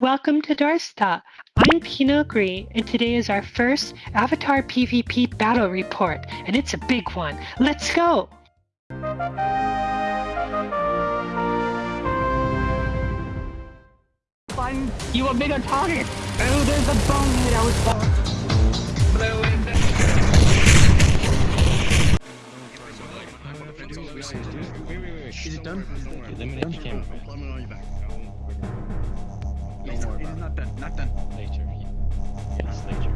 Welcome to Dorsta. I'm Pinogri, and today is our first Avatar PvP battle report, and it's a big one. Let's go! Find you a bigger target! Oh, there's a bonehead out Blow in Is it done? Eliminate the camera. It's, it's not done. Not done. Later. Yes, later.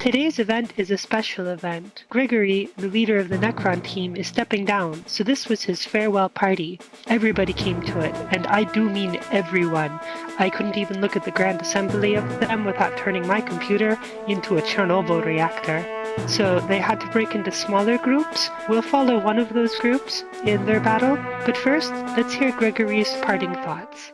Today's event is a special event. Gregory, the leader of the Necron team, is stepping down, so this was his farewell party. Everybody came to it, and I do mean everyone. I couldn't even look at the Grand Assembly of them without turning my computer into a Chernobyl reactor. So they had to break into smaller groups. We'll follow one of those groups in their battle, but first, let's hear Gregory's parting thoughts.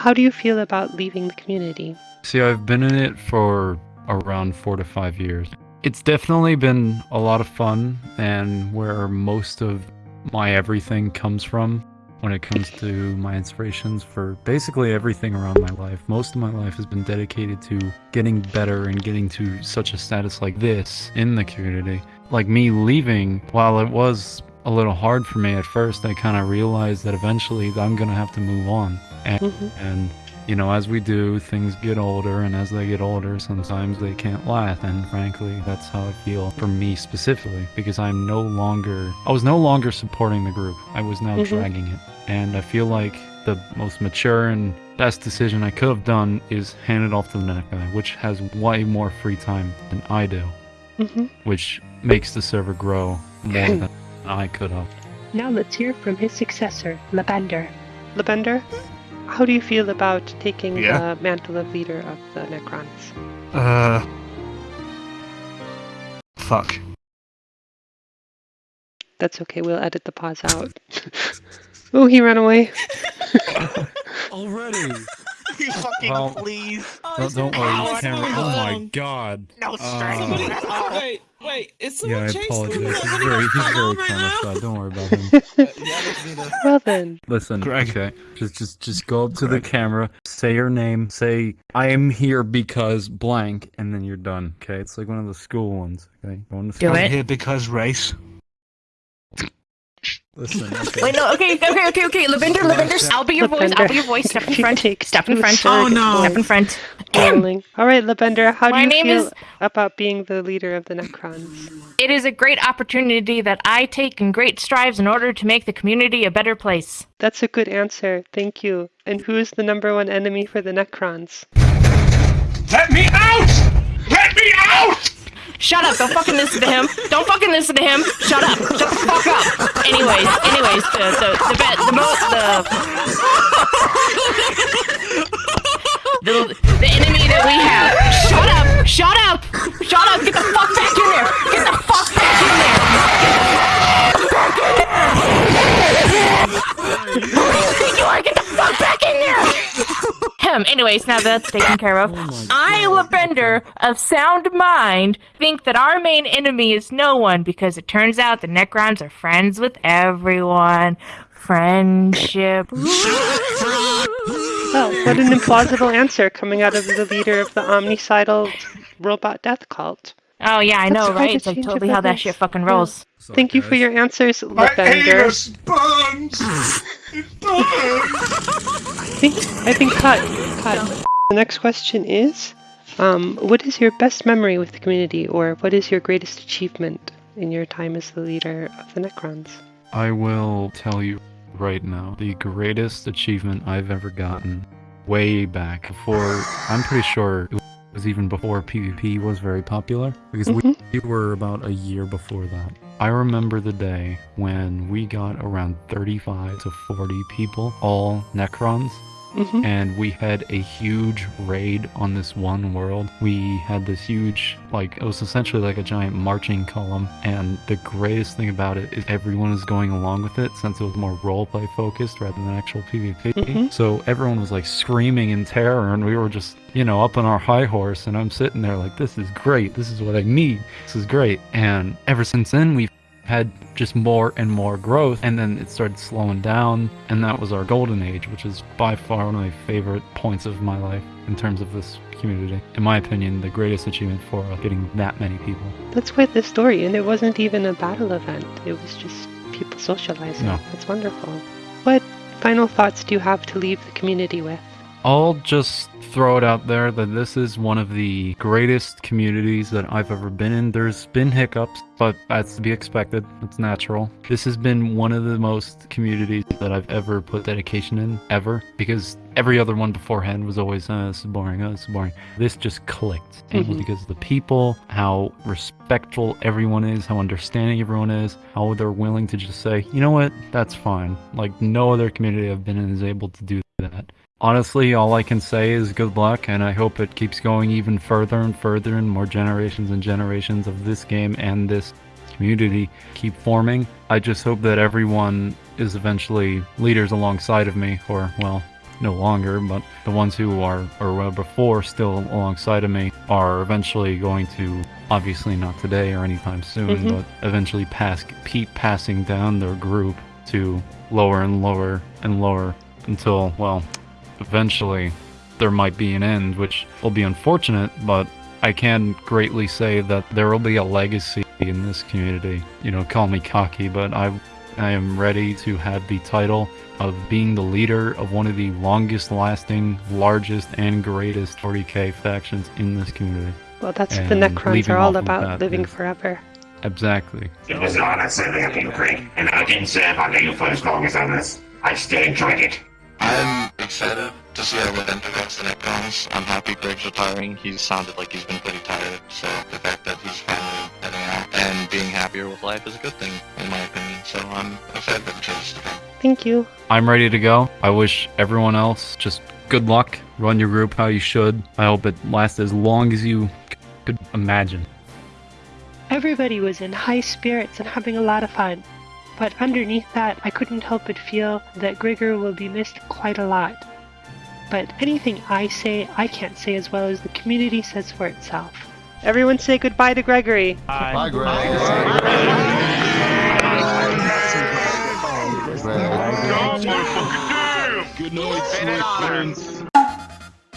How do you feel about leaving the community? See, I've been in it for around four to five years. It's definitely been a lot of fun and where most of my everything comes from when it comes to my inspirations for basically everything around my life. Most of my life has been dedicated to getting better and getting to such a status like this in the community. Like me leaving, while it was a little hard for me at first, I kind of realized that eventually I'm going to have to move on. And, Mhm. and you know, as we do, things get older, and as they get older, sometimes they can't last. And frankly, that's how I feel for me specifically, because I'm no longer, I was no longer supporting the group. I was now Mhm. dragging it. And I feel like the most mature and best decision I could have done is hand it off to the next guy, which has way more free time than I do, hmm which makes the server grow more than I could have. Now let's hear from his successor, Labender. Labender, how do you feel about taking Yeah? the mantle of leader of the Necrons? Uh. Fuck. That's okay, we'll edit the pause out. oh, he ran away. Already? You fucking Well- please. Don't, don't worry, this camera. Oh my god. No Uh, stress. wait, wait, it's Yeah, I someone chasing apologize. He's very, he's very over kind now. of shy. Don't worry about him. yeah, let's do this. Well then, Listen, Greg. okay, just, just, just go up to Greg. the camera, say your name, say I am here because blank, and then you're done. Okay, it's like one of the school ones. Okay, going to Do school. it. here because race. Listen, okay. Wait, no, okay, okay, okay, okay. Lavender, Lavender, I'll be your voice, I'll be your voice. Step in front, Take step in front, Oh, no. step in front. rolling. All right, Labender, how do you name feel is- about being the leader of the Necrons? It is a great opportunity that I take in great strives in order to make the community a better place. That's a good answer. Thank you. And who is the number one enemy for the Necrons? Let me out! Let me out! Shut up, don't fucking listen to him. Don't fucking listen to him. Shut up. Shut the fuck up. Anyways, anyways, the the the the mo the the, the enemy that we have. Shut up! Shut up! Shut up! Get the fuck back Anyways, now that's taken care of. Oh I, Lavender, of sound mind, think that our main enemy is no one because it turns out the Necrons are friends with everyone. Friendship. Oh, what an implausible answer coming out of the leader of the omnicidal robot death cult. Oh yeah, I That's know, quite right? It's like totally how that shit fucking rolls. Thank you for your answers, My Lavender. anus burns! It burns! I think I think cut cut. The next question is, um, what is your best memory with the community, or what is your greatest achievement in your time as the leader of the Necrons? I will tell you right now the greatest achievement I've ever gotten way back before I'm pretty sure it was even before PvP was very popular because Mhm. we were about a year before that. I remember the day when we got around 35 to 40 people, all Necrons, hmm and we had a huge raid on this one world. We had this huge, like, it was essentially like a giant marching column, and the greatest thing about it is everyone is going along with it since it was more roleplay focused rather than actual PvP. Mhm. So everyone was like screaming in terror, and we were just, you know, up on our high horse, and I'm sitting there like, this is great, this is what I need, this is great. And ever since then, we've had just more and more growth, and then it started slowing down, and that was our golden age, which is by far one of my favorite points of my life in terms of this community. In my opinion, the greatest achievement for getting that many people. That's quite the story, and it wasn't even a battle event. It was just people socializing. No. That's wonderful. What final thoughts do you have to leave the community with? I'll just throw it out there that this is one of the greatest communities that I've ever been in. There's been hiccups, but that's to be expected. It's natural. This has been one of the most communities that I've ever put dedication in, ever, because every other one beforehand was always, uh, this is boring, uh, this is boring. This just clicked. Was Mhm. because of the people, how respectful everyone is, how understanding everyone is, how they're willing to just say, you know what, that's fine. Like, no other community I've been in is able to do that. Honestly, all I can say is good luck, and I hope it keeps going even further and further, and more generations and generations of this game and this community keep forming. I just hope that everyone is eventually leaders alongside of me, or, well, no longer, but the ones who are, or were before still alongside of me, are eventually going to, obviously not today or anytime soon, Mhm. but eventually pass, keep passing down their group to lower and lower and lower until, well, eventually there might be an end, which will be unfortunate, but I can greatly say that there will be a legacy in this community. You know, call me cocky, but I I am ready to have the title of being the leader of one of the longest lasting, largest, and greatest 40k factions in this community. Well, that's what the Necrons are all about, living is- forever. Exactly. It was an honor serving up you, Craig, and I didn't serve under you for as long as others. I still enjoyed it. I'm excited to see how Levent against the Necrons. I'm happy Greg's retiring. He's sounded like he's been pretty tired, so the fact that he's finally heading out and being happier with life is a good thing, in my opinion. So I'm excited for the changes to come. Thank you. I'm ready to go. I wish everyone else just good luck. Run your group how you should. I hope it lasts as long as you could imagine. Everybody was in high spirits and having a lot of fun. But underneath that, I couldn't help but feel that Grigor will be missed quite a lot. But anything I say, I can't say as well as the community says for itself. Everyone say goodbye to Gregory. Bye, Greg. Good night,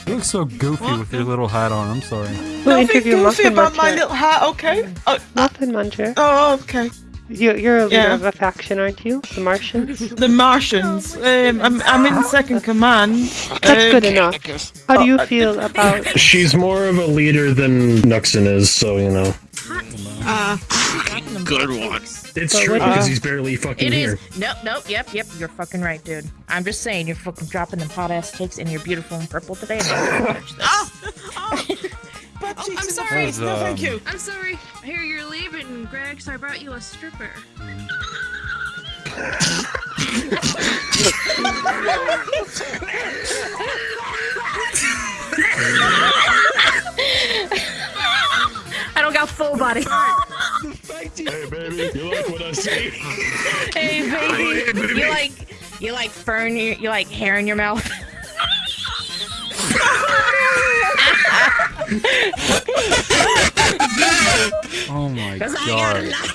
You look so goofy with your little hat on. I'm sorry. We'll interview goofy Muffin about my little hat, okay? Oh, Muffin Muncher. oh okay. You, you're a leader Yeah. of a faction, aren't you? The Martians? The Martians. Um, I'm, I'm in second command. That's Um, good enough. How do you feel about She's more of a leader than Nuxon is, so you know. Uh, Good one. It's But true because uh, he's barely fucking It here. is. Nope, nope, yep, yep. You're fucking right, dude. I'm just saying, you're fucking dropping them hot ass takes and you're beautiful and purple today. And I'm this. oh, butt cheeks I'm sorry. face. No, thank you. I'm sorry. I hear you're leaving, Greg, so I brought you a stripper. I don't got full body. Hey baby, you like what I see? hey, baby. You like, you like fern, you, you like hair in your mouth. Oh my 'Cause I got a god.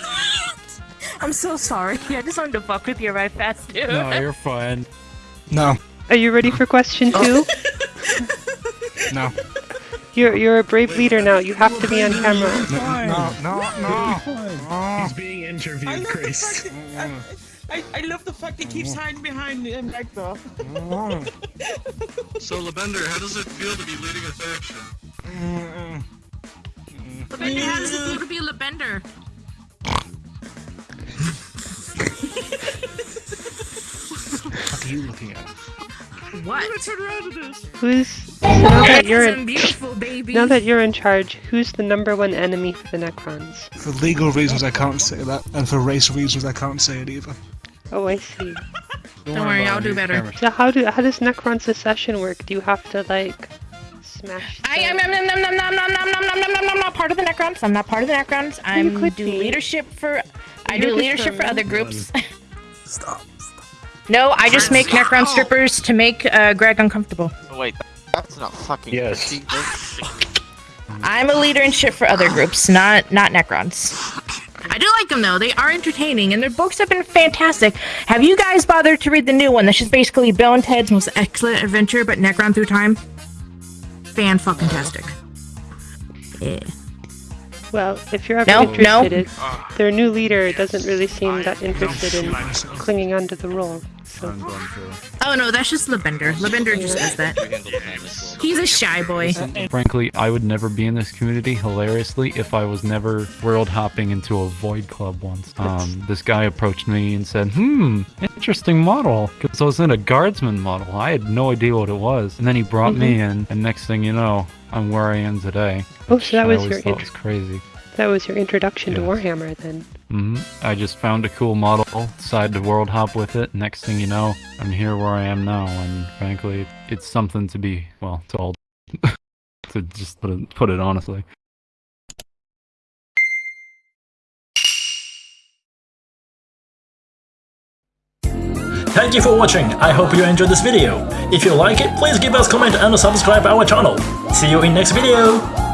I'm so sorry. I just wanted to fuck with you right fast, dude. No, you're fine. No, Are you ready for question two? no, You're you're a brave leader now. You have to be on camera. no, no, no. He's being I interviewed, love the fact that, I, I, I love the fact he keeps hiding behind um, Hector. So, Lavender, how does it feel to be leading a faction? What are you looking at? What? Who's now that you're in beautiful baby. now that you're in charge? Who's the number one enemy for the Necrons? For legal reasons, I can't say that, and for race reasons, I can't say it either. Oh, I see. Don't worry, I'll do better. So how do how does Necron secession work? Do you have to like smash? I am nom, nom, nom, nom, nom, nom, nom, nom, nom, nom, nom, nom, not part of the Necrons. I'm not part of the Necrons. I'm could do be. leadership for. I You're do leadership for other groups. Stop. No, I just make Necron strippers to make uh, Greg uncomfortable. Wait, that's not fucking Yes. I'm a leader in shit for other groups, not not Necrons. I I do like them though. They are entertaining, and their books have been fantastic. Have you guys bothered to read the new one? That's just basically Bill and Ted's Most Excellent Adventure, but Necron through time. Fan fucking tastic. Yeah. Well, if you're ever No, no. interested, it- their new leader doesn't really seem that interested in clinging onto the role. So Oh no, that's just Lavender. Lavender just does that. He's a shy boy. Frankly, I would never be in this community, hilariously, if I was never world hopping into a Void Club once. Um, this guy approached me and said, hmm, interesting model. Because I was in a guardsman model. I had no idea what it was. And then he brought me in, and next thing you know, I'm where I am today. Oh, so that was your was crazy. that was your introduction to Warhammer then. Hmm I just found a cool model, decided to world hop with it. Next thing you know, I'm here where I am now, and frankly, it's something to be well told. to just put it, put it honestly. Thank you for watching, I hope you enjoyed this video. If you like it, please give us comment and subscribe our channel. See you in next video!